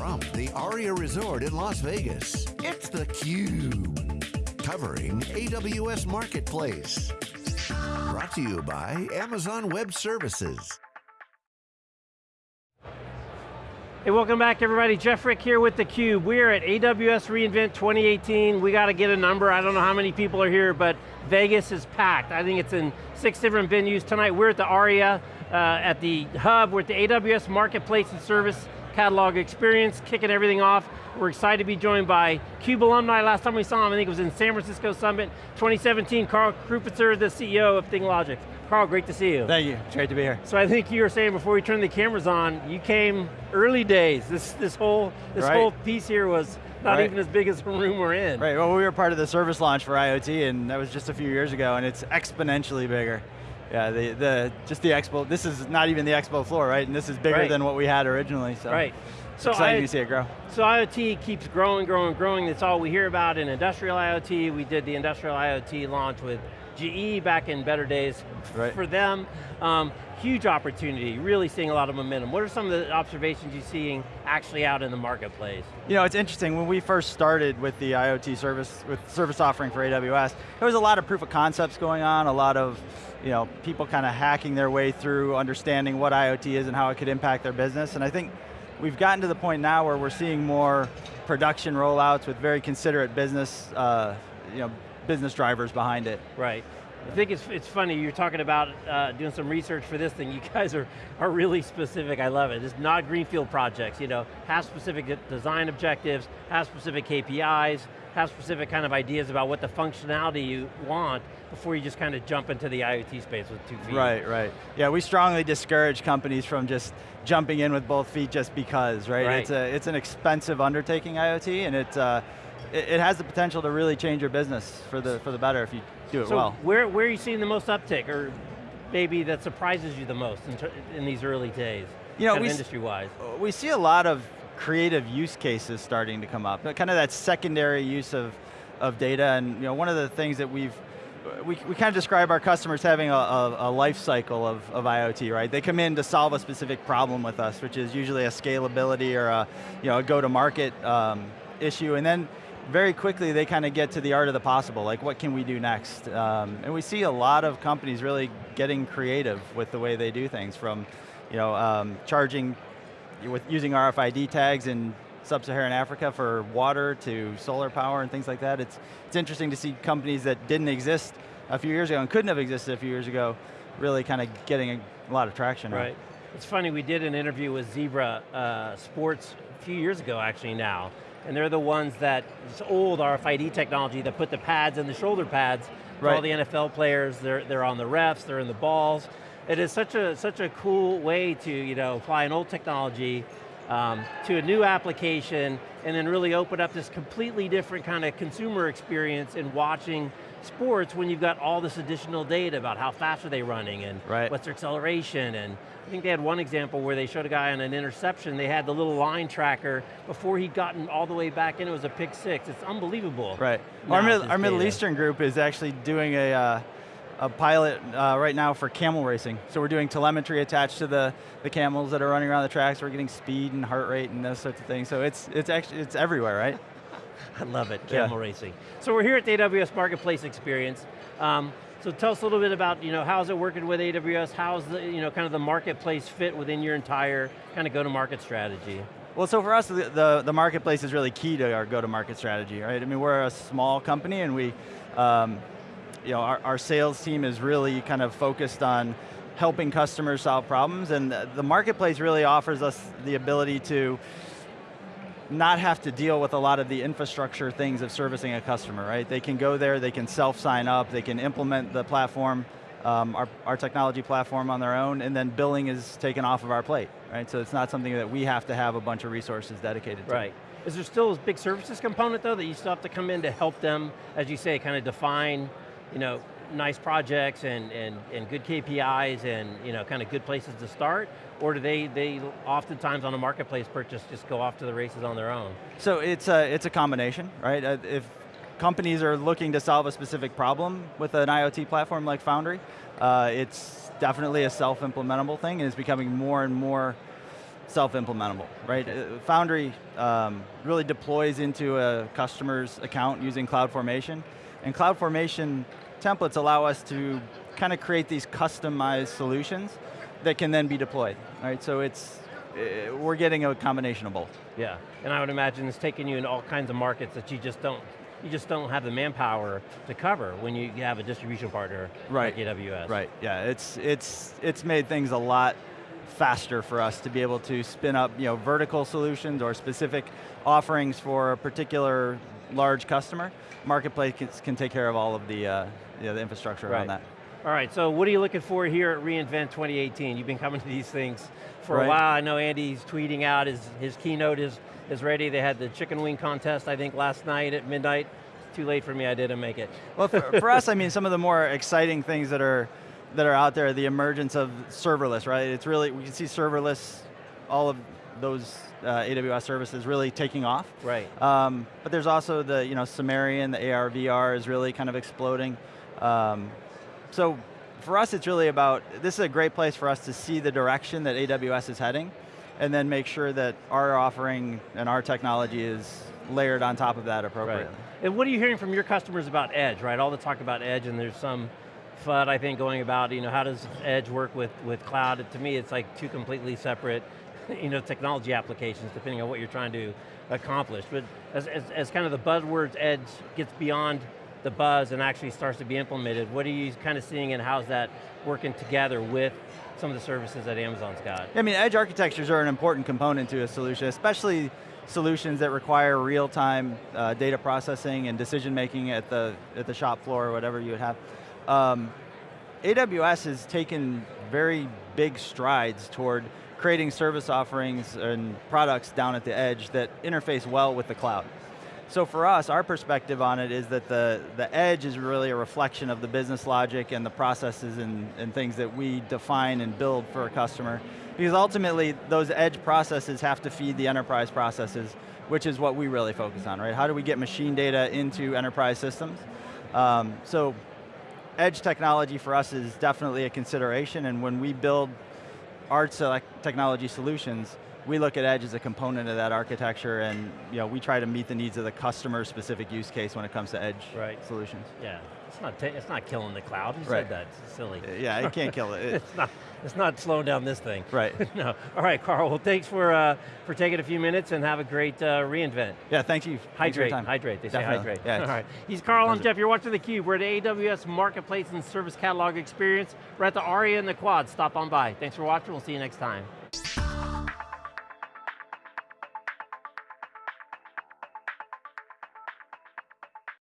From the Aria Resort in Las Vegas, it's theCUBE. Covering AWS Marketplace. Brought to you by Amazon Web Services. Hey, welcome back everybody. Jeff Frick here with theCUBE. We're at AWS reInvent 2018. We got to get a number. I don't know how many people are here, but Vegas is packed. I think it's in six different venues. Tonight we're at the ARIA, uh, at the hub, we're at the AWS Marketplace and Service Catalog Experience, kicking everything off. We're excited to be joined by CUBE alumni. Last time we saw him, I think it was in San Francisco Summit 2017. Carl Krupitzer, the CEO of Thing Logix. Carl, great to see you. Thank you, it's great to be here. So I think you were saying before we turned the cameras on, you came early days. This, this, whole, this right. whole piece here was not right. even as big as the room we're in. Right, well we were part of the service launch for IoT and that was just a few years ago and it's exponentially bigger. Yeah, the, the, just the expo, this is not even the expo floor, right? And this is bigger right. than what we had originally, so. Right. So exciting I, to see it grow. So IoT keeps growing, growing, growing. That's all we hear about in industrial IoT. We did the industrial IoT launch with GE back in better days right. for them. Um, huge opportunity, really seeing a lot of momentum. What are some of the observations you're seeing actually out in the marketplace? You know, it's interesting, when we first started with the IoT service, with service offering for AWS, there was a lot of proof of concepts going on, a lot of you know, people kind of hacking their way through understanding what IoT is and how it could impact their business, and I think we've gotten to the point now where we're seeing more production rollouts with very considerate business, uh, you know, business drivers behind it. Right. I think it's, it's funny, you're talking about uh, doing some research for this thing. You guys are, are really specific, I love it. It's not greenfield projects, you know, have specific design objectives, have specific KPIs, have specific kind of ideas about what the functionality you want before you just kind of jump into the IoT space with two feet. Right, right. Yeah, we strongly discourage companies from just jumping in with both feet just because, right? right. It's, a, it's an expensive undertaking, IoT, and it, uh, it, it, has the potential to really change your business for the, for the better if you do it so well. Where, where are you seeing the most uptick, or maybe that surprises you the most in, in these early days, you know, industry-wise? We see a lot of creative use cases starting to come up, kind of that secondary use of, of data, and you know, one of the things that we've we, we kind of describe our customers having a, a, a, life cycle of, of IoT, right? They come in to solve a specific problem with us, which is usually a scalability or a, you know, a go-to-market um, issue, and then very quickly they kind of get to the art of the possible, like what can we do next? Um, and we see a lot of companies really getting creative with the way they do things, from you know, um, charging with using RFID tags in sub-Saharan Africa for water to solar power and things like that. It's, it's interesting to see companies that didn't exist a few years ago and couldn't have existed a few years ago really kind of getting a, lot of traction. Right. It's funny, we did an interview with Zebra uh, Sports a few years ago actually now, and they're the ones that, it's old RFID technology that put the pads in the shoulder pads for right. all the NFL players, they're, they're on the refs, they're in the balls. It is such a, such a cool way to you know, apply an old technology um, to a new application and then really open up this completely different kind of consumer experience in watching sports when you've got all this additional data about how fast are they running and right. what's their acceleration and I think they had one example where they showed a guy on an interception, they had the little line tracker before he'd gotten all the way back in, it was a pick six. It's unbelievable. Right. Our, Mid our Middle Eastern group is actually doing a, uh, a pilot uh, right now for camel racing. So we're doing telemetry attached to the, the camels that are running around the tracks. We're getting speed and heart rate and those sorts of things. So it's, it's actually, it's everywhere, right? I love it, camel yeah. racing. So we're here at the AWS Marketplace Experience. Um, so tell us a little bit about, you know, how's it working with AWS? How's the, you know, kind of the marketplace fit within your entire kind of go-to-market strategy? Well, so for us, the, the, the, marketplace is really key to our go-to-market strategy, right? I mean, we're a small company and we, um, you know, our, our sales team is really kind of focused on helping customers solve problems and the marketplace really offers us the ability to not have to deal with a lot of the infrastructure things of servicing a customer, right? They can go there, they can self-sign up, they can implement the platform, um, our, our technology platform on their own, and then billing is taken off of our plate, right? So it's not something that we have to have a bunch of resources dedicated to. Right. Is there still a big services component though that you still have to come in to help them, as you say, kind of define, you know, nice projects and, and, and good KPIs and you know, kind of good places to start? Or do they, they oftentimes on a marketplace purchase just go off to the races on their own? So it's a, it's a combination, right? Uh, if companies are looking to solve a specific problem with an IoT platform like Foundry, uh, it's definitely a self-implementable thing and it's becoming more and more self-implementable, right? Uh, Foundry um, really deploys into a customer's account using CloudFormation, and CloudFormation templates allow us to kind of create these customized solutions that can then be deployed, right? So it's, uh, we're getting a combination of both. Yeah, and I would imagine it's taking you in all kinds of markets that you just don't you just don't have the manpower to cover when you have a distribution partner right. like AWS. Right, yeah, it's, it's, it's made things a lot faster for us to be able to spin up you know, vertical solutions or specific offerings for a particular large customer. Marketplace can, can take care of all of the, uh, you know, the infrastructure right. around that. All right, so what are you looking for here at reInvent 2018? You've been coming to these things for right. a while. I know Andy's tweeting out, his, his keynote is, is ready. They had the chicken wing contest, I think, last night at midnight. Too late for me, I didn't make it. Well, for, for us, I mean, some of the more exciting things that are that are out there, the emergence of serverless, right? It's really, we can see serverless, all of those uh, AWS services really taking off. Right. Um, but there's also the, you know, Sumerian, the AR, VR is really kind of exploding. Um, so for us, it's really about, this is a great place for us to see the direction that AWS is heading, and then make sure that our offering and our technology is layered on top of that appropriately. Right. And what are you hearing from your customers about Edge, right? All the talk about Edge, and there's some FUD, I think, going about, you know, how does Edge work with, with cloud? To me, it's like two completely separate, you know, technology applications, depending on what you're trying to accomplish. But as, as, as kind of the buzzwords Edge gets beyond the buzz and actually starts to be implemented, what are you kind of seeing and how's that working together with some of the services that Amazon's got? I mean, edge architectures are an important component to a solution, especially solutions that require real-time uh, data processing and decision making at the, at the shop floor or whatever you would have. Um, AWS has taken very big strides toward creating service offerings and products down at the edge that interface well with the cloud. So for us, our perspective on it is that the, the edge is really a reflection of the business logic and the processes and, and things that we define and build for a customer. Because ultimately, those edge processes have to feed the enterprise processes, which is what we really focus on, right? How do we get machine data into enterprise systems? Um, so edge technology for us is definitely a consideration, and when we build our uh, technology solutions, we look at Edge as a component of that architecture and you know, we try to meet the needs of the customer specific use case when it comes to Edge right. solutions. Yeah, it's not, it's not killing the cloud, you right. said that, it's silly. Yeah, it can't kill it. it's, not, it's not slowing down this thing. Right. no, all right, Carl, well thanks for, uh, for taking a few minutes and have a great uh, reInvent. Yeah, thank you. Hydrate, hydrate, they Definitely. say hydrate. Yeah, all right, he's Carl, I'm Jeff, you're watching theCUBE. We're at AWS Marketplace and Service Catalog Experience. We're at the ARIA in the Quad, stop on by. Thanks for watching, we'll see you next time.